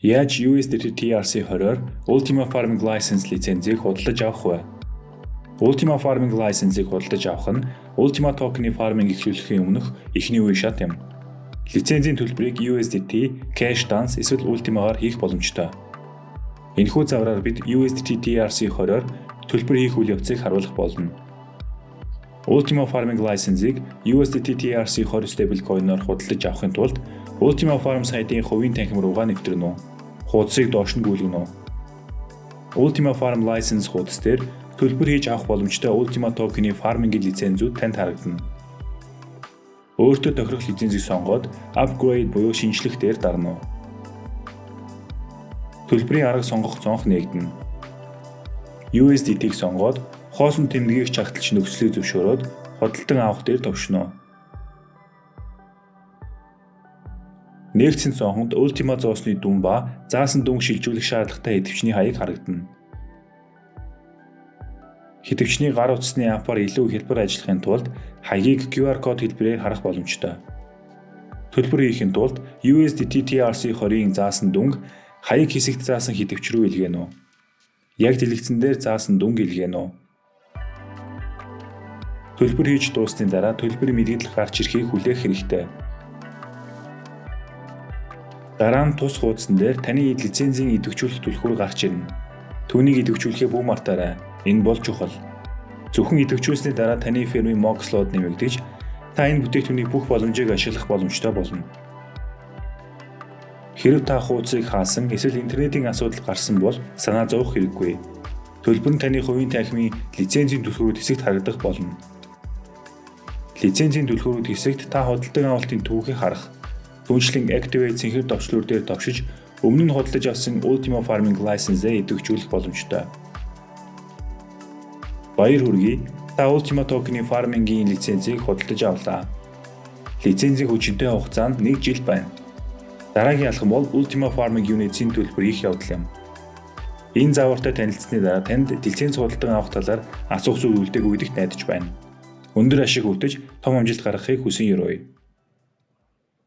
Яаж USDT TRC20-оор Ultima Farming License лицензийг худалдаж авах вэ? Ultima Farming License-ийг худалдаж авах нь Ultima Token-ы farming эхлүүлэхийн өмнөх эхний үе шат юм. Лицензийн төлбөрийг USDT, Cash Dance эсвэл Ultima-гаар хийх боломжтой. Энэхүү завраар бид USDT TRC20-оор төлбөр хийх үйл явцыг харуулах болно. Ultima Farming License-ийг USDT TRC20 stablecoin-оор худалдаж авахын тулд Ultima Farm сайтын хувийн танхим руугаа нэвтрэнэ үү. Хуудсыг доош нь гүйлгэнэ үү. Ultima Farm License хуудас дээр төлбөр хийж авах боломжтой Ultima Token-ы фармингийн лицензүүд танд харагдана. Өөртөө тохирох лицензийг сонгоод upgrade буюу шинжлэх дээр дарна уу. Төлбөрийн арга сонгох цонх нээгдэнэ. USDT-г сонгоод хоосон тэмдгийг чагталж нөхцөлийг зөвшөөрөөд хөдөлтөн авах дээр товшно. Нэгдсэн цонхонд Ultima зоосны дүн ба заасан дүн шилжүүлэх шаардлагатай идэвчний хаяг харагдана. Хитвчний гар утасны апаар илүү хэлбэр ажиллахын тулд хаягийг QR код хэлбэрээр харах боломжтой. Төлбөр хийхин тулд USDT TRC20-ийн заасан дүнг хаяг хэсэгт заасан хитвч рүү илгээнэ? Яг дэлгэцэн дээр заасан дүнг илгээнэ үү? Төлбөр хийж дуусны дараа төлбөрийн мэдээлэл гарч ирэхийг хүлээх хэрэгтэй. Дараа нь тус хуудсан дээр таны лицензийн идэвхжүүлэх түлхүүр гарч ирнэ. Түүнийг идэвхжүүлэхээ бүү мартаарай. Энэ бол чухал. Зөвхөн идэвхжүүлсний дараа таны фирмийн Moxlode нэмэгдэж та энэ бүтээгдэхүүний бүх боломжийг ашиглах боломжтой болно. Хэрв та хуудсыг хаасан эсвэл интернетийн асуудал гарсан бол санаа зовох хэрэггүй. Төлбөр нь таны хувийн танхимын лицензийн түлхүүрүүд хэсэгт харагдах болно. Лицензийн түлхүүрүүд хэсэгт та худалдан авалтын түүхийг харах Түүнчлэн Activate цэнхэр товчлуур дээр товшиж өмнө нь худалдаж авсан Ultima Farming License-ээ идэвхжүүлэх боломжтой. Баяр хүргэе. Та Ultima Token-ийн farming-ийн лицензийг худалдаж авлаа. Лицензийн хүчинтэй хугацаа нь 1 жил байна. Дараагийн алхам бол Ultima Farming Unit-ийн төлбөр хийх явдал юм. Энэ заавартай танилцсны дараа танд лиценз худалдан авах талаар асуух зүйл үлдээг өгдөгт найдаж байна. Өндөр ашиг өвтөж том амжилт гаргахыг хүсэн ёрооё.